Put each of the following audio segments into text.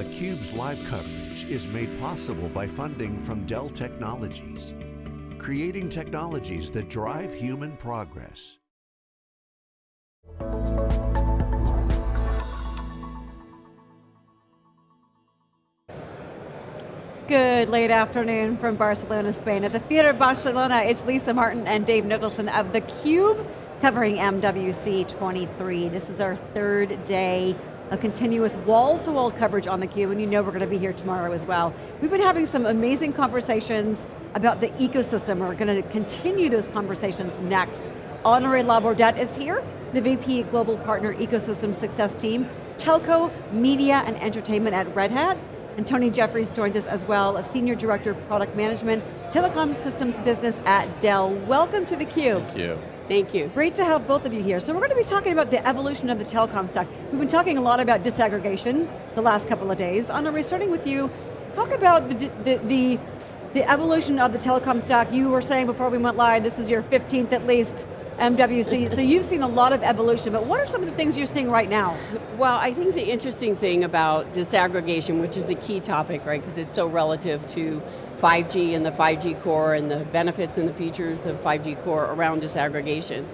theCUBE's live coverage is made possible by funding from Dell Technologies, creating technologies that drive human progress. Good late afternoon from Barcelona, Spain. At the Theater Barcelona, it's Lisa Martin and Dave Nicholson of theCUBE, covering MWC 23. This is our third day of continuous wall-to-wall -wall coverage on theCUBE, and you know we're going to be here tomorrow as well. We've been having some amazing conversations about the ecosystem. We're going to continue those conversations next. Honoré LaBourdette is here, the VP Global Partner Ecosystem Success Team, Telco, Media, and Entertainment at Red Hat. And Tony Jeffries joins us as well, a Senior Director of Product Management, Telecom Systems Business at Dell. Welcome to theCUBE. Thank you. Thank you. Great to have both of you here. So we're going to be talking about the evolution of the telecom stack. We've been talking a lot about disaggregation the last couple of days. Anna, starting with you, talk about the, the, the, the evolution of the telecom stack. You were saying before we went live, this is your 15th at least MWC, so you've seen a lot of evolution, but what are some of the things you're seeing right now? Well, I think the interesting thing about disaggregation, which is a key topic, right, because it's so relative to 5G and the 5G core and the benefits and the features of 5G core around disaggregation.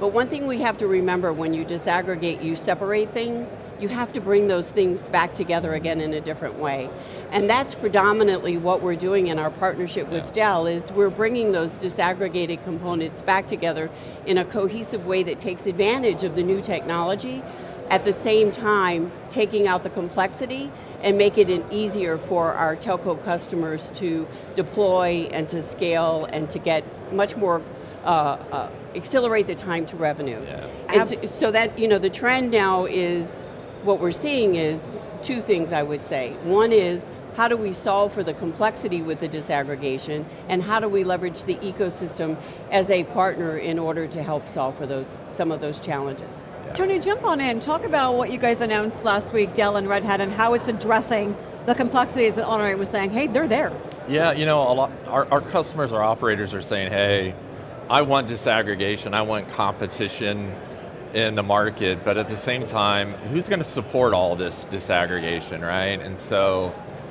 But one thing we have to remember when you disaggregate, you separate things, you have to bring those things back together again in a different way. And that's predominantly what we're doing in our partnership with yeah. Dell, is we're bringing those disaggregated components back together in a cohesive way that takes advantage of the new technology, at the same time taking out the complexity and make it easier for our telco customers to deploy and to scale and to get much more uh, uh, accelerate the time to revenue. Yeah. And so, so that, you know, the trend now is, what we're seeing is two things I would say. One is, how do we solve for the complexity with the disaggregation, and how do we leverage the ecosystem as a partner in order to help solve for those some of those challenges. Yeah. Tony, jump on in, talk about what you guys announced last week, Dell and Red Hat, and how it's addressing the complexities that Honoré was saying, hey, they're there. Yeah, you know, a lot, our, our customers, our operators are saying, hey, I want disaggregation, I want competition in the market, but at the same time, who's going to support all this disaggregation, right? And so,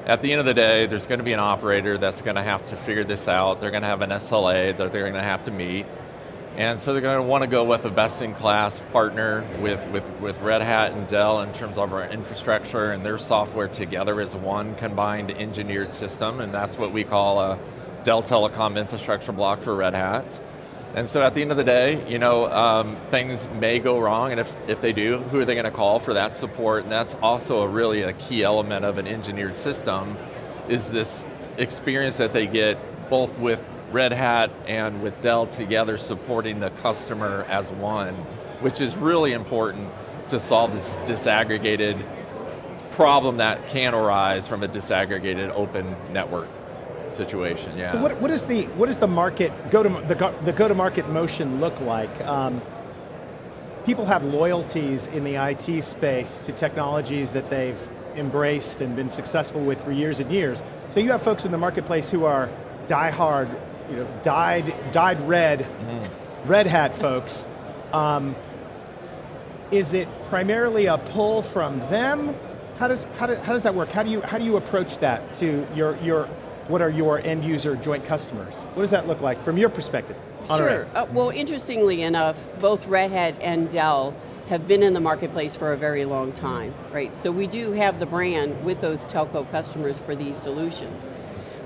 at the end of the day, there's going to be an operator that's going to have to figure this out, they're going to have an SLA that they're going to have to meet, and so they're going to want to go with a best-in-class partner with, with, with Red Hat and Dell in terms of our infrastructure and their software together as one combined engineered system, and that's what we call a Dell Telecom infrastructure block for Red Hat. And so at the end of the day, you know, um, things may go wrong, and if, if they do, who are they going to call for that support? And that's also a really a key element of an engineered system, is this experience that they get both with Red Hat and with Dell together supporting the customer as one, which is really important to solve this disaggregated problem that can arise from a disaggregated open network situation, yeah. So what, what is the what is the market go to the go, the go to market motion look like? Um, people have loyalties in the IT space to technologies that they've embraced and been successful with for years and years. So you have folks in the marketplace who are die-hard, you know, dyed dyed red, mm. red hat folks. Um, is it primarily a pull from them? How does, how, do, how does that work? How do you, how do you approach that to your, your what are your end user joint customers? What does that look like from your perspective? Sure, uh, well interestingly enough, both Red Hat and Dell have been in the marketplace for a very long time, right? So we do have the brand with those telco customers for these solutions.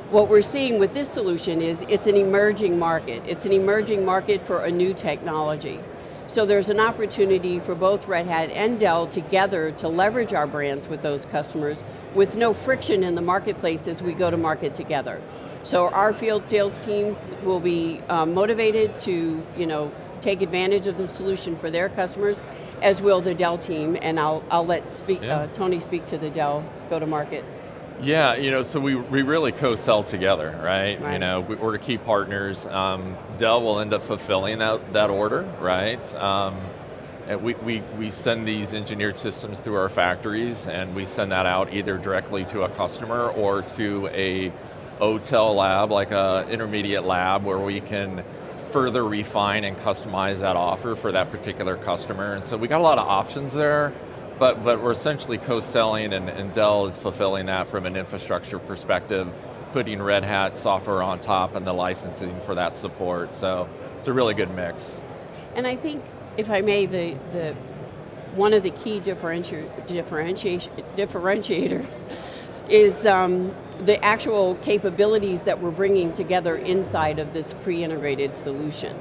What we're seeing with this solution is it's an emerging market. It's an emerging market for a new technology. So there's an opportunity for both Red Hat and Dell together to leverage our brands with those customers with no friction in the marketplace as we go to market together. So our field sales teams will be um, motivated to you know, take advantage of the solution for their customers, as will the Dell team, and I'll, I'll let speak, yeah. uh, Tony speak to the Dell go-to-market. Yeah, you know, so we, we really co-sell together, right? right? You know, we're key partners. Um, Dell will end up fulfilling that, that order, right? Um, and we, we, we send these engineered systems through our factories and we send that out either directly to a customer or to a OTEL lab, like a intermediate lab where we can further refine and customize that offer for that particular customer. And so we got a lot of options there, but, but we're essentially co-selling and, and Dell is fulfilling that from an infrastructure perspective, putting Red Hat software on top and the licensing for that support. So it's a really good mix. And I think, if I may, the, the one of the key differenti differentiators is um, the actual capabilities that we're bringing together inside of this pre-integrated solution.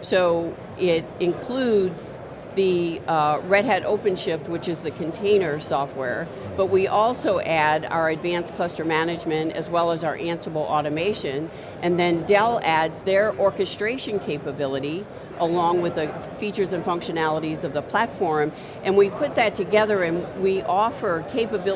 So it includes the uh, Red Hat OpenShift, which is the container software, but we also add our advanced cluster management as well as our Ansible automation, and then Dell adds their orchestration capability along with the features and functionalities of the platform, and we put that together and we offer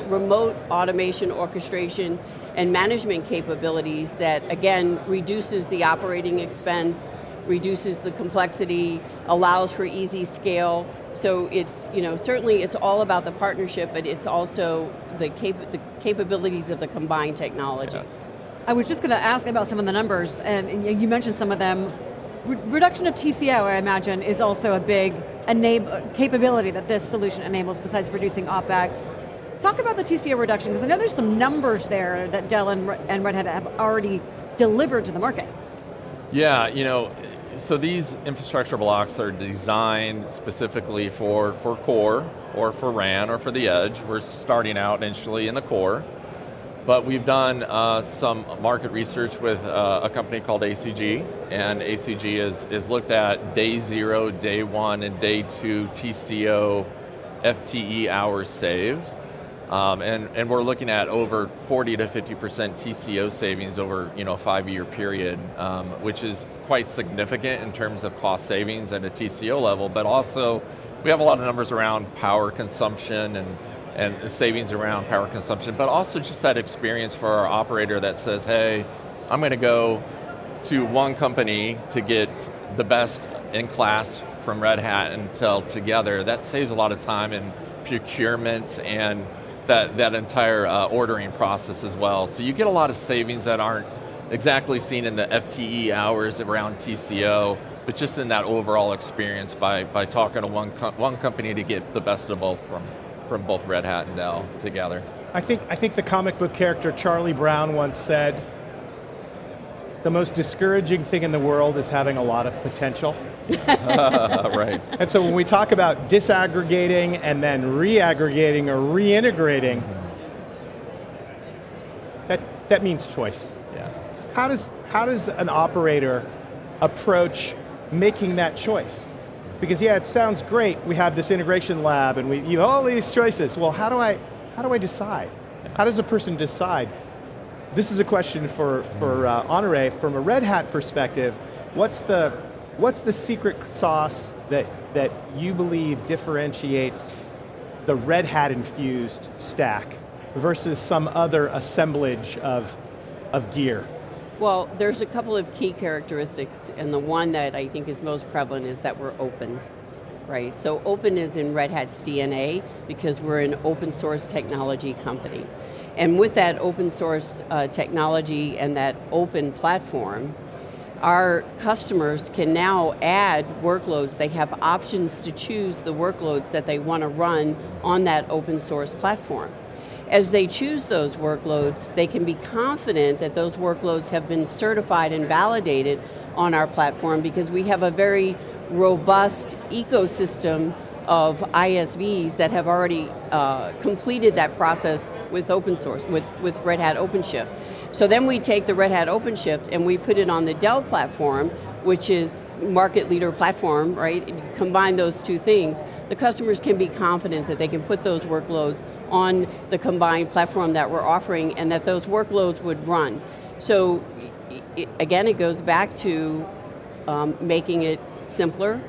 remote automation, orchestration, and management capabilities that, again, reduces the operating expense, reduces the complexity, allows for easy scale. So it's, you know, certainly it's all about the partnership, but it's also the, cap the capabilities of the combined technology. Yes. I was just going to ask about some of the numbers, and you mentioned some of them. Re reduction of TCO, I imagine, is also a big capability that this solution enables besides reducing OpEx. Talk about the TCO reduction, because I know there's some numbers there that Dell and, and Red Hat have already delivered to the market. Yeah, you know, so these infrastructure blocks are designed specifically for, for core, or for RAN, or for the edge. We're starting out initially in the core, but we've done uh, some market research with uh, a company called ACG, and ACG is, is looked at day zero, day one, and day two TCO FTE hours saved. Um, and, and we're looking at over 40 to 50% TCO savings over you know, a five year period, um, which is quite significant in terms of cost savings at a TCO level, but also we have a lot of numbers around power consumption and, and savings around power consumption, but also just that experience for our operator that says, hey, I'm going to go to one company to get the best in class from Red Hat and Dell together. That saves a lot of time in procurement and that, that entire uh, ordering process as well. So you get a lot of savings that aren't exactly seen in the FTE hours around TCO, but just in that overall experience by, by talking to one, com one company to get the best of both from, from both Red Hat and Dell together. I think, I think the comic book character Charlie Brown once said, the most discouraging thing in the world is having a lot of potential. right. And so when we talk about disaggregating and then reaggregating or reintegrating, that, that means choice. Yeah. How does, how does an operator approach making that choice? Because yeah, it sounds great, we have this integration lab and we you have all these choices. Well, how do I, how do I decide? How does a person decide? This is a question for, for uh, Honore, from a Red Hat perspective, what's the, what's the secret sauce that, that you believe differentiates the Red Hat infused stack versus some other assemblage of, of gear? Well, there's a couple of key characteristics, and the one that I think is most prevalent is that we're open right? So open is in Red Hat's DNA because we're an open source technology company. And with that open source uh, technology and that open platform, our customers can now add workloads. They have options to choose the workloads that they want to run on that open source platform. As they choose those workloads, they can be confident that those workloads have been certified and validated on our platform because we have a very robust ecosystem of ISVs that have already uh, completed that process with open source, with, with Red Hat OpenShift. So then we take the Red Hat OpenShift and we put it on the Dell platform, which is market leader platform, right? Combine those two things. The customers can be confident that they can put those workloads on the combined platform that we're offering and that those workloads would run. So again, it goes back to um, making it simpler,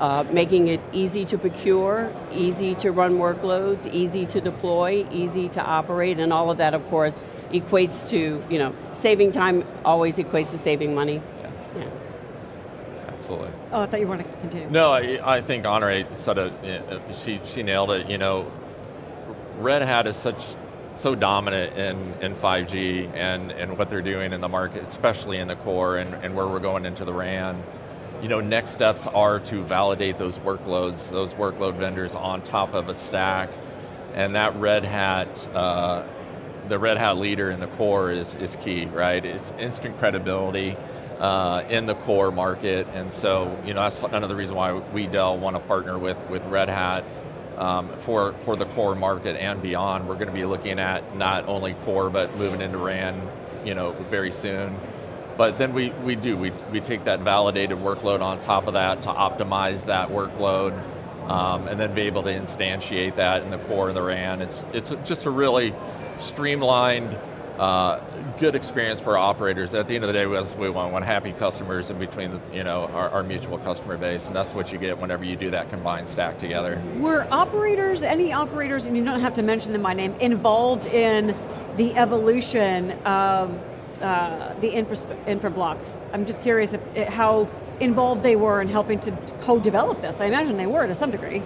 uh, making it easy to procure, easy to run workloads, easy to deploy, easy to operate, and all of that, of course, equates to, you know, saving time always equates to saving money. Yeah. yeah. Absolutely. Oh, I thought you wanted to continue. No, I, I think Honore said it, she, she nailed it, you know, Red Hat is such so dominant in, in 5G and, and what they're doing in the market, especially in the core and, and where we're going into the RAN you know, next steps are to validate those workloads, those workload vendors on top of a stack and that Red Hat, uh, the Red Hat leader in the core is, is key, right? It's instant credibility uh, in the core market, and so you know that's another reason why we Dell want to partner with, with Red Hat um, for, for the core market and beyond. We're going to be looking at not only core, but moving into RAN you know, very soon. But then we, we do, we, we take that validated workload on top of that to optimize that workload um, and then be able to instantiate that in the core of the RAN. It's, it's just a really streamlined, uh, good experience for operators. At the end of the day, we want, want happy customers in between the, you know, our, our, mutual customer base, and that's what you get whenever you do that combined stack together. Were operators, any operators, and you don't have to mention them by name, involved in the evolution of uh, the infra, infra blocks? I'm just curious if, how involved they were in helping to co-develop this. I imagine they were to some degree.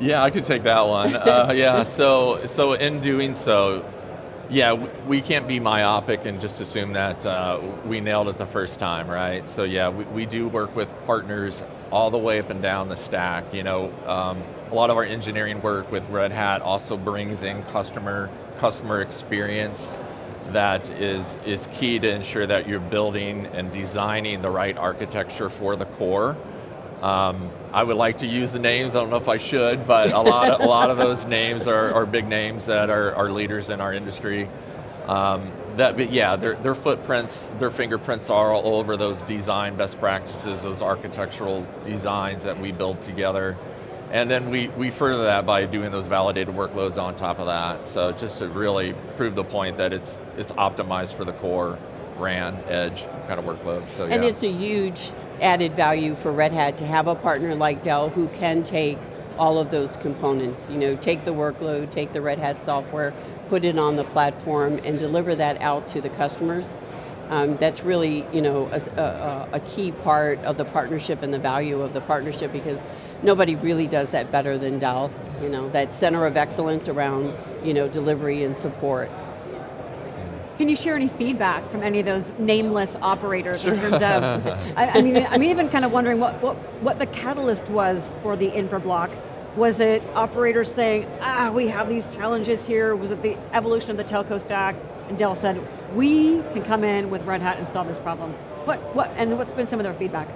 Yeah, I could take that one. uh, yeah, so so in doing so, yeah, we can't be myopic and just assume that uh, we nailed it the first time, right? So yeah, we, we do work with partners all the way up and down the stack. You know, um, a lot of our engineering work with Red Hat also brings in customer customer experience that is, is key to ensure that you're building and designing the right architecture for the core. Um, I would like to use the names, I don't know if I should, but a lot of, a lot of those names are, are big names that are, are leaders in our industry. Um, that, but yeah, their, their footprints, their fingerprints are all over those design best practices, those architectural designs that we build together. And then we, we further that by doing those validated workloads on top of that. So just to really prove the point that it's, it's optimized for the core RAN, edge kind of workload, so And yeah. it's a huge added value for Red Hat to have a partner like Dell who can take all of those components, you know, take the workload, take the Red Hat software, put it on the platform and deliver that out to the customers. Um, that's really, you know, a, a, a key part of the partnership and the value of the partnership because nobody really does that better than Dell. You know, that center of excellence around you know, delivery and support. Can you share any feedback from any of those nameless operators sure. in terms of, I, I, mean, I'm even kind of wondering what, what, what the catalyst was for the infra block. Was it operators saying, ah, we have these challenges here? Was it the evolution of the telco stack? And Dell said, we can come in with Red Hat and solve this problem. What, what, and what's been some of their feedback?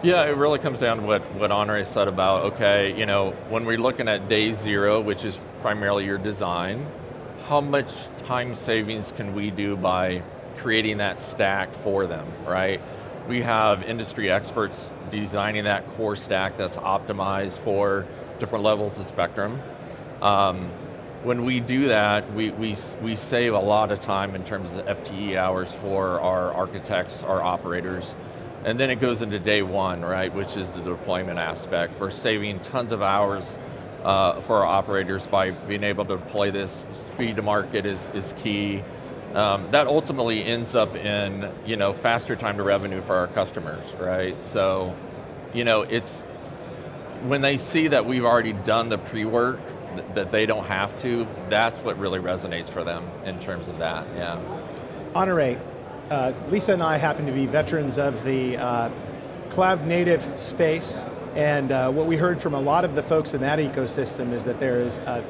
Yeah, it really comes down to what, what Honoré said about, okay, you know, when we're looking at day zero, which is primarily your design, how much time savings can we do by creating that stack for them, right? We have industry experts designing that core stack that's optimized for different levels of spectrum. Um, when we do that, we, we, we save a lot of time in terms of FTE hours for our architects, our operators, and then it goes into day one, right, which is the deployment aspect. We're saving tons of hours uh, for our operators by being able to deploy this. Speed to market is, is key. Um, that ultimately ends up in you know, faster time to revenue for our customers, right? So, you know, it's, when they see that we've already done the pre-work, th that they don't have to, that's what really resonates for them in terms of that, yeah. Honore, uh, Lisa and I happen to be veterans of the uh, cloud native space, and uh, what we heard from a lot of the folks in that ecosystem is that there is a,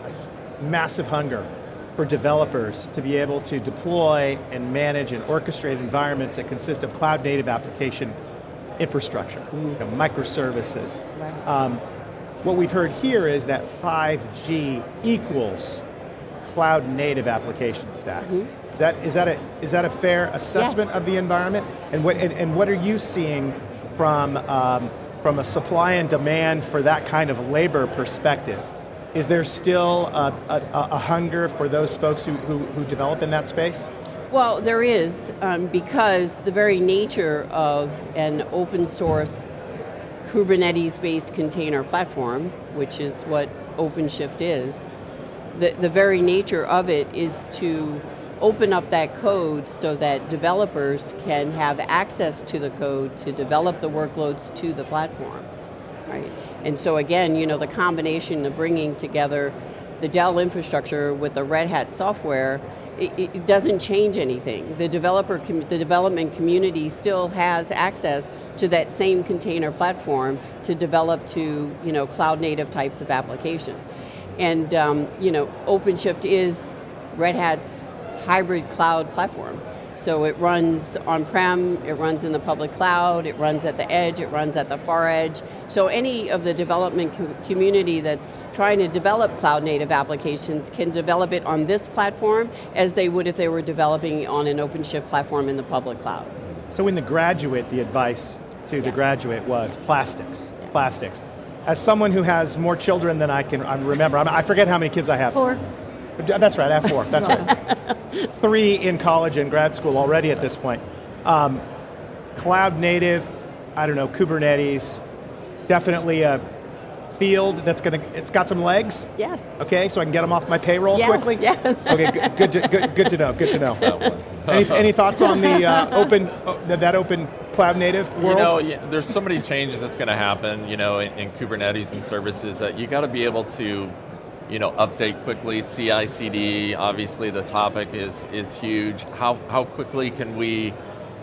a massive hunger for developers to be able to deploy and manage and orchestrate environments that consist of cloud native application infrastructure, mm -hmm. you know, microservices. Right. Um, what we've heard here is that 5G equals cloud native application stacks. Mm -hmm. Is that, is, that a, is that a fair assessment yes. of the environment? And what, and, and, what are you seeing from, um, from a supply and demand for that kind of labor perspective? Is there still a, a, a hunger for those folks who, who, who, develop in that space? Well, there is, um, because the very nature of an open source Kubernetes-based container platform, which is what OpenShift is, the, the very nature of it is to open up that code so that developers can have access to the code to develop the workloads to the platform, right? And so again, you know, the combination of bringing together the Dell infrastructure with the Red Hat software, it, it doesn't change anything. The developer, the development community still has access to that same container platform to develop to, you know, cloud native types of application. And um, you know, OpenShift is Red Hat's hybrid cloud platform. So it runs on-prem, it runs in the public cloud, it runs at the edge, it runs at the far edge. So any of the development co community that's trying to develop cloud native applications can develop it on this platform as they would if they were developing on an OpenShift platform in the public cloud. So in the graduate, the advice to the graduate was plastics, plastics. As someone who has more children than I can I remember, I forget how many kids I have. Four. That's right, I have four, that's right. Three in college and grad school already at this point. Um, cloud native, I don't know, Kubernetes, definitely a field that's going to, it's got some legs, Yes. okay, so I can get them off my payroll Yes, quickly? yes. Okay, good, good, to, good, good to know, good to know. any, any thoughts on the uh, open, uh, that that open cloud native world? You know, yeah, there's so many changes that's going to happen, you know, in, in Kubernetes and services that you got to be able to, you know, update quickly. CI/CD, obviously, the topic is is huge. How how quickly can we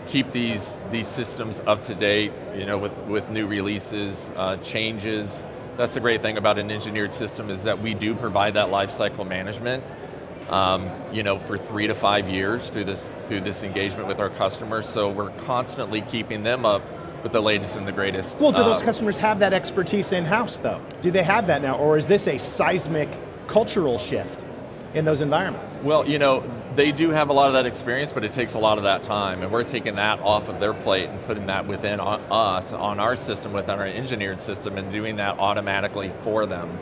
keep these these systems up to date? You know, with with new releases, uh, changes. That's the great thing about an engineered system is that we do provide that lifecycle management um, you know, for three to five years through this through this engagement with our customers. So we're constantly keeping them up with the latest and the greatest. Well, do those uh, customers have that expertise in-house though? Do they have that now, or is this a seismic cultural shift in those environments? Well, you know, they do have a lot of that experience, but it takes a lot of that time, and we're taking that off of their plate and putting that within us, on our system, within our engineered system, and doing that automatically for them.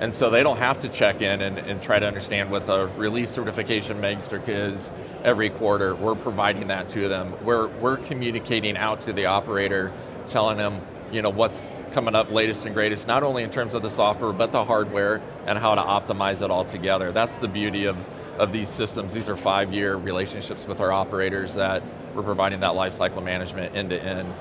And so they don't have to check in and, and try to understand what the release certification metric is every quarter. We're providing that to them. We're, we're communicating out to the operator, telling them you know, what's coming up latest and greatest, not only in terms of the software, but the hardware and how to optimize it all together. That's the beauty of, of these systems. These are five-year relationships with our operators that we're providing that lifecycle management end to end,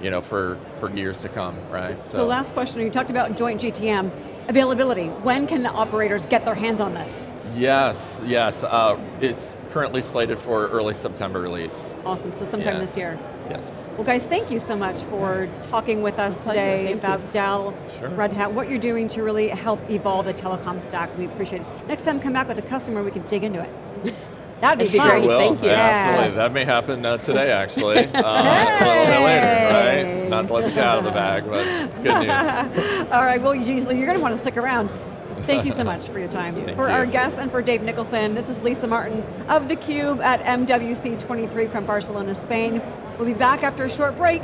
you know, for, for years to come, right? So, last question, you talked about joint GTM. Availability, when can the operators get their hands on this? Yes, yes. Uh, it's currently slated for early September release. Awesome, so sometime Yeah. this year. Yes. Well guys, thank you so much for talking with us today thank you. about Dell, Sure. Red Hat, what you're doing to really help evolve the telecom stack. We appreciate it. Next time come back with a customer, we can dig into it. That'd be That'd be fun. great. Will, thank you. Absolutely, that may happen uh, today actually, uh, a little bit later, right? Not to let the cat out of the bag, but good news. All right, well, usually you're going to want to stick around. Thank you so much for your time. Thank for you. our guests and for Dave Nicholson, this is Lisa Martin of theCUBE at MWC 23 from Barcelona, Spain. We'll be back after a short break.